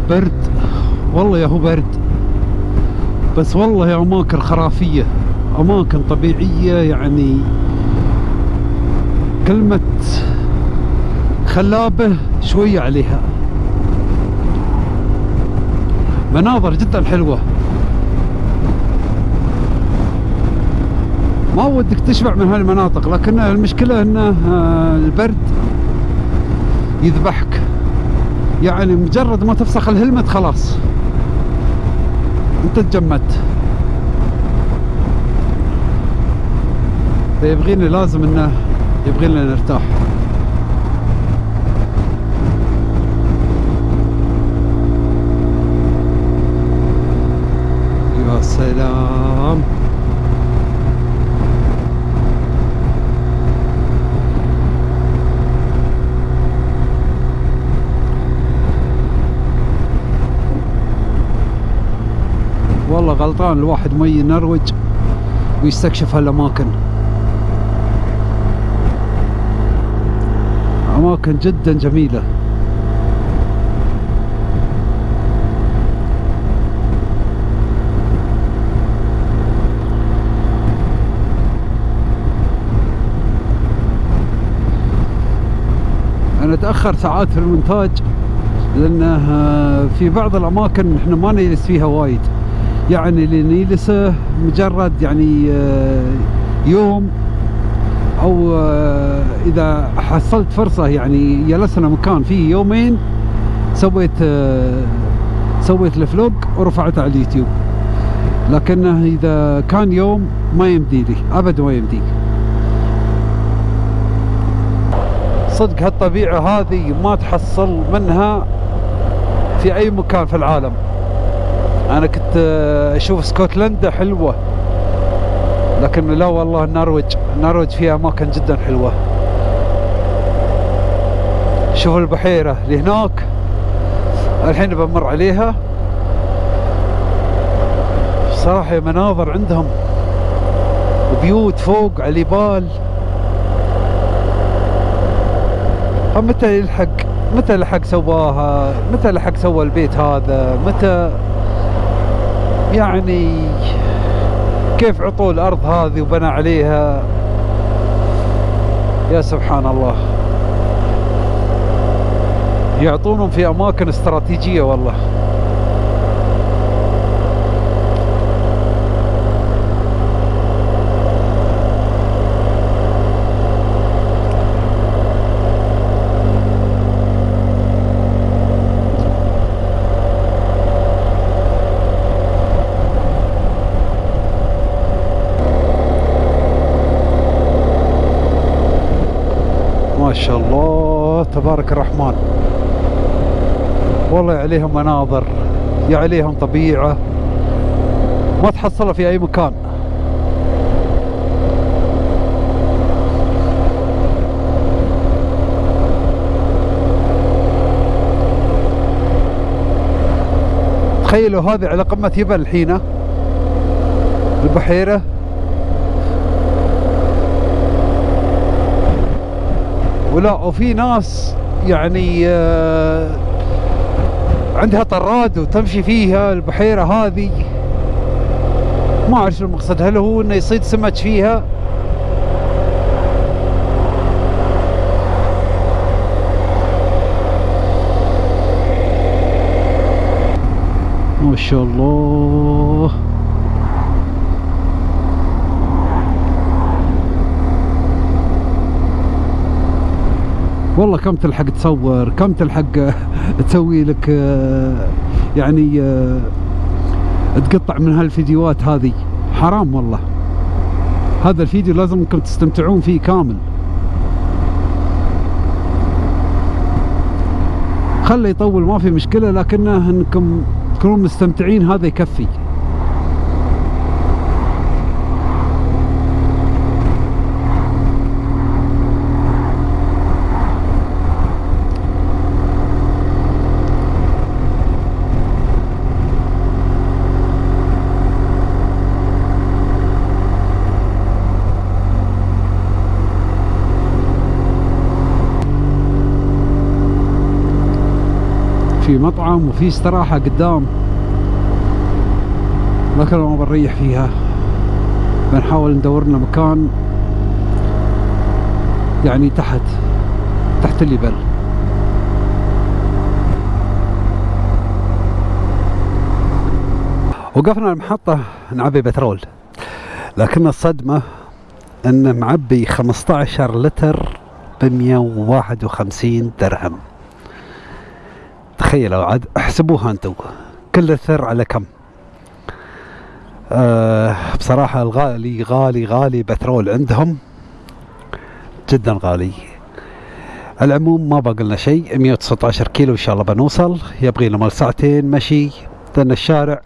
البرد. والله يا هو برد. بس والله يا أماكن خرافية. أماكن طبيعية يعني كلمة خلابة شوية عليها. مناظر جدا حلوة. ما ودك تشبع من هالمناطق لكن المشكلة انه آه، البرد يذبحك. يعني مجرد ما تفسخ الهلمت خلاص. انت تجمدت فيبغيني لازم انه يبغينا نرتاح. يا سلام والله غلطان الواحد ما ينروج ويستكشف هالأماكن. أماكن جدا جميلة. أنا أتأخر ساعات في المونتاج لأنه آه، في بعض الأماكن إحنا ما نجلس فيها وايد. يعني اللي نجلسه مجرد يعني آه، يوم أو آه، إذا حصلت فرصة يعني جلسنا مكان فيه يومين سويت آه، سويت ال vlog ورفعته على اليوتيوب. لكنه إذا كان يوم ما يمدي لي أبد ما يمدي. صدق هالطبيعة هذه ما تحصل منها في أي مكان في العالم. أنا كنت آه، أشوف اسكتلندا حلوة لكن لا والله النرويج النرويج فيها اماكن جدا حلوة. شوف البحيرة اللي هناك الحين بمر عليها. صراحة مناظر عندهم وبيوت فوق على الجبال متى يلحق متى لحق سواها متى لحق سوى البيت هذا متى يعني كيف عطوا الأرض هذه وبنى عليها؟ يا سبحان الله يعطونهم في أماكن استراتيجية والله ما شاء الله تبارك الرحمن والله عليهم مناظر يا عليهم طبيعة. ما تحصلها في أي مكان. تخيلوا هذه على قمة جبل الحين البحيرة. ولا وفي ناس يعني آه، عندها طراد وتمشي فيها البحيرة هذه. ما أعرف شو المقصد هل هو إنه يصيد سمك فيها؟ ما شاء الله. والله كم تلحق تصور كم تلحق تسوي لك آه، يعني آه، تقطع من هالفيديوهات هذه. حرام والله. هذا الفيديو لازم انكم تستمتعون فيه كامل. خله يطول ما في مشكلة لكنه إنكم تكونون مستمتعين هذا يكفي. في مطعم وفي استراحة قدام. لكن ما بنريح فيها. بنحاول ندور لنا مكان يعني تحت تحت الليبل وقفنا المحطة نعبي بترول. لكن الصدمة ان معبي 15 لتر ب 151 درهم. تخيلوا عاد احسبوها أنتم. كل لتر على كم؟ آه بصراحة الغالي غالي غالي بترول عندهم جدا غالي. العموم ما باقي لنا شيء 119 كيلو إن شاء الله بنوصل. يبغي لنا مال ساعتين مشي لأن الشارع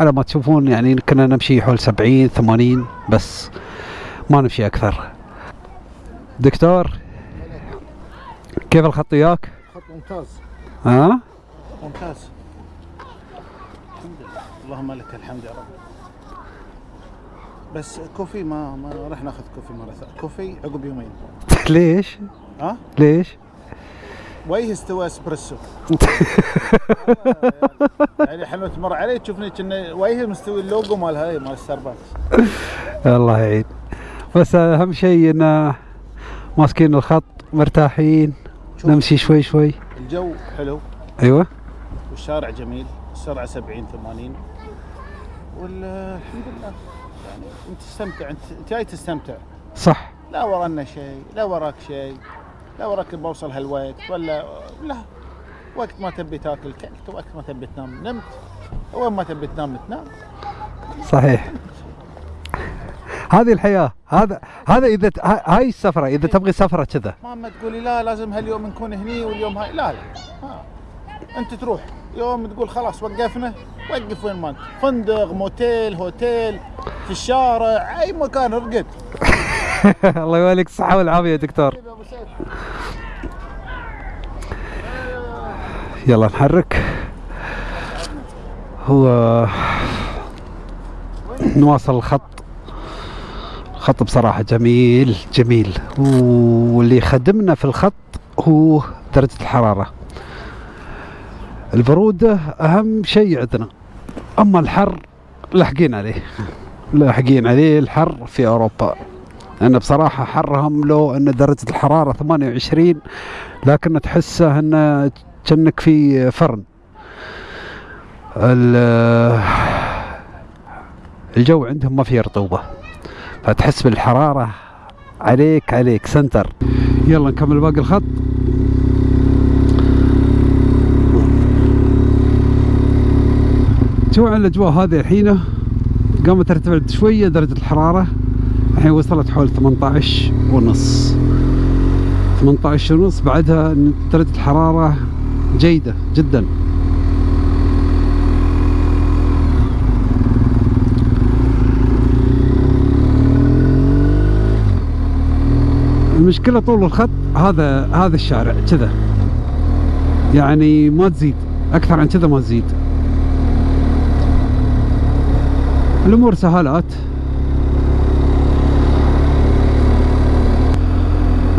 على ما تشوفون يعني كنا نمشي حول 70 80 بس ما نمشي أكثر. دكتور كيف الخط وياك؟ خط ممتاز. ها؟ ممتاز الحمد لله. اللهم لك الحمد يا رب. بس coffee ما ما راح ناخذ coffee مرة ثانية. coffee عقب يومين. ليش؟ ها؟ ليش؟ وجه استوى اسبريسو. يعني حلوة تمر علي تشوفني كنا وجه مستوي اللوجو مال هاي مال ستاربكس. الله يعين. بس أهم شيء إن ماسكين الخط مرتاحين. نمشي شوي شوي. الجو حلو. أيوه. والشارع جميل السرعة 70 80 والحمد لله. يعني أنت تستمتع أنت جاي تستمتع. صح. لا ورانا شيء لا وراك شيء لا وراك بوصل هالوقت ولا لا. وقت ما تبي تاكل كلت وقت ما تبي تنام نمت. وين ما تبي تنام تنام. صحيح. هذه الحياة هذا هذا إذا هاي السفرة إذا تبغي سفرة كذا. ما تقولي لا لازم هاليوم نكون هني واليوم هاي. لا لا. ها. أنت تروح. يوم تقول خلاص وقفنا وقف وين ما انت فندق موتيل هوتيل في الشارع أي مكان ارقد الله يوليك الصحة والعافية يا دكتور يلا نحرك. هو نواصل الخط. الخط بصراحة جميل جميل. واللي يخدمنا في الخط هو درجة الحرارة. البرودة أهم شيء عندنا. أما الحر لاحقين عليه. لاحقين عليه الحر في أوروبا. لأن بصراحة حرهم لو أن درجة الحرارة 28 لكن تحسه أنه كأنك في فرن. ال- الجو عندهم ما فيه رطوبة فتحس بالحرارة عليك عليك سنتر. يلا نكمل باقي الخط. شو عن الأجواء هذه الحين؟ قامت ترتفع شوية درجة الحرارة. الحين وصلت حول 18 ونص. 18 ونص بعدها درجة الحرارة جيدة جدا. المشكلة طول الخط هذا هذا الشارع كذا. يعني ما تزيد. أكثر عن كذا ما تزيد. الأمور سهالات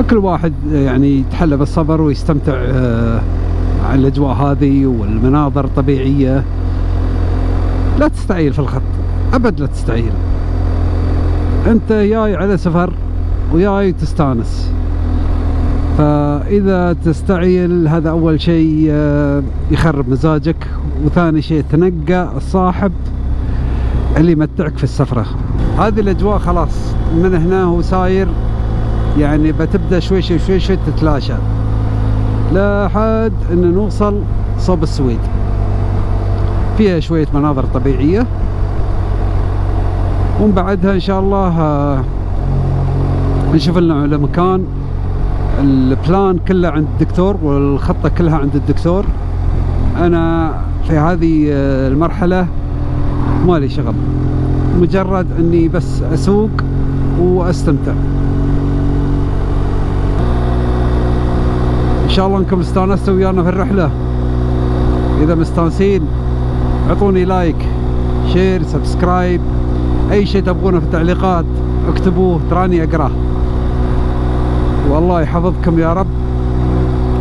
كل واحد يعني يتحلى بالصبر ويستمتع آه، على الأجواء هذه والمناظر الطبيعية. لا تستعيل في الخط أبد لا تستعيل. أنت جاي على سفر وجاي تستانس. فإذا تستعيل هذا أول شيء آه، يخرب مزاجك وثاني شيء تنقى الصاحب. اللي يمتعك في السفرة. هذه الأجواء خلاص من هنا هو ساير يعني بتبدأ شوي شوي شوي شوي تتلاشى. لحد أن نوصل صوب السويد. فيها شوية مناظر طبيعية. ومن بعدها إن شاء الله آه، نشوف لنا على مكان ال plan كله عند الدكتور والخطة كلها عند الدكتور. أنا في هذه آه، المرحلة مالي شغل. مجرد إني بس أسوق وأستمتع. إن شاء الله إنكم استانستوا ويانا في الرحلة. إذا مستانسين اعطوني like share subscribe. أي شيء تبغونه في التعليقات اكتبوه تراني أقرأه. والله يحفظكم يا رب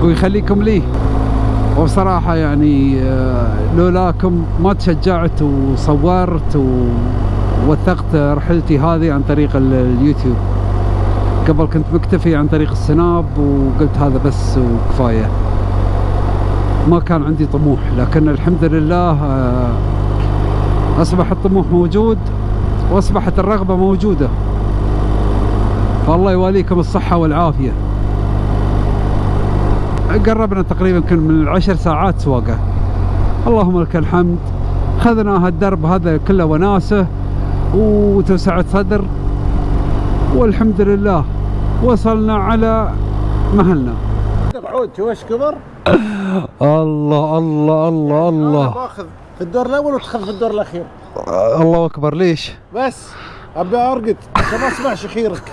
ويخليكم لي. وبصراحة يعني آه، لولاكم ما تشجعت وصورت ووثقت رحلتي هذه عن طريق ال- اليوتيوب. قبل كنت مكتفي عن طريق السناب وقلت هذا بس وكفاية. ما كان عندي طموح لكن الحمد لله آه، أصبح الطموح موجود وأصبحت الرغبة موجودة. فالله يواليكم الصحة والعافية. قربنا تقريبا كن من العشر ساعات سواقة. اللهم لك الحمد. خذنا هالدرب هذا كله وناسة وتوسعة صدر. والحمد لله وصلنا على مهلنا. عود إيش كبر؟ الله الله الله الله. باخذ في الدور الأول وتخذ في الدور الأخير. الله أكبر ليش؟ بس أبي أرقد. عشان ما اسمع شخيرك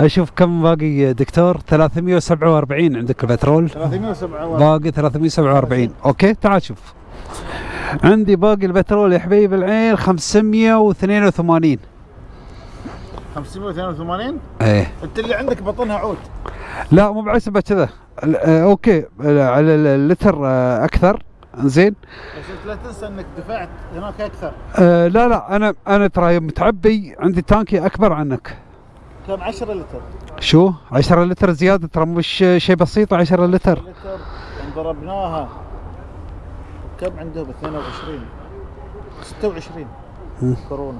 أشوف كم باقي دكتور؟ 347 عندك البترول. 307 باقي 347 أوكي تعال شوف. عندي باقي البترول يا حبيب العين 582 582 إيه. أنت اللي عندك بطنها عود. لا مو بعسبة كذا. آه، okay. على ال- اللتر آه، أكثر. زين بس لا تنسى إنك دفعت هناك أكثر. آه لا لا. أنا أنا ترى متعبي عندي تانكي أكبر عنك. كم 10 لتر؟ شو؟ 10 لتر زيادة ترى مش شيء بسيط 10 لتر. لتر. ان ضربناها. كم عندهم؟ 22 26 مم. كرونا.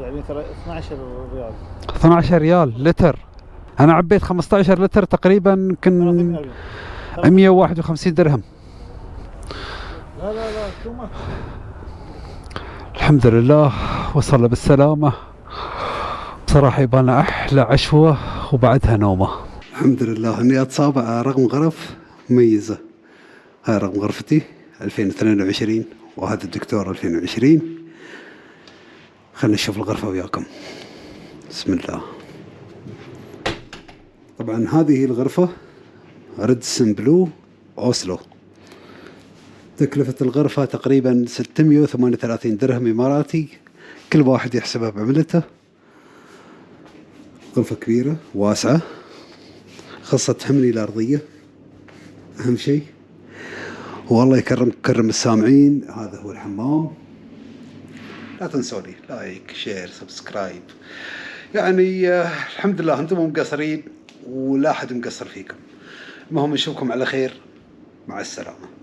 يعني ترى 12 ريال. 12 ريال لتر. أنا عبيت 15 لتر تقريبا يمكن 30 ريال 151 درهم. لا لا لا شو ما الحمد لله وصل بالسلامة. بصراحة يبانا أحلى عشوة وبعدها نومة. الحمد لله إني اتصابع رقم غرف مميزة. هاي رقم غرفتي 2022 وهذا الدكتور 2020 خلينا نشوف الغرفة وياكم. بسم الله. طبعا هذه الغرفة ريدسن بلو أوسلو. تكلفة الغرفة تقريبا 638 درهم إماراتي. كل واحد يحسبها بعملته. غرفة كبيرة واسعة خاصة تحملي الأرضية أهم شيء. والله يكرم كرم السامعين هذا هو الحمام. لا تنسوني like share subscribe. يعني آه، الحمد لله أنتم مو مقصرين ولا أحد مقصر فيكم. المهم نشوفكم على خير. مع السلامة.